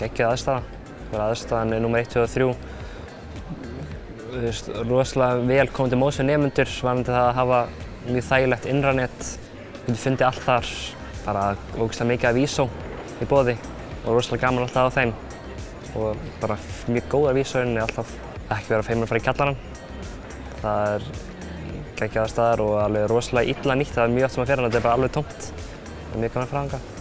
geggjöð aðstæða. Bara aðstæðan er nummer 1, 2 og 3. Þú veist, rosalega vel komið til móts við nefnendur varandi það að hafa mjög þægilegt innranett. Þú getur fundið allt þar, bara ógeðslega mikið af vísó í bóði og rosalega gaman alltaf á þeim. Og bara mjög góðar vísóinn er alltaf ekki vera feimur að fara í kjallarann. Það er geggjaða staðar og alveg rosalega illa nýtt. Það er mjög oft sem að fyrir hann, þetta er bara alveg tómt. Það er mjög gaman að fara þangað.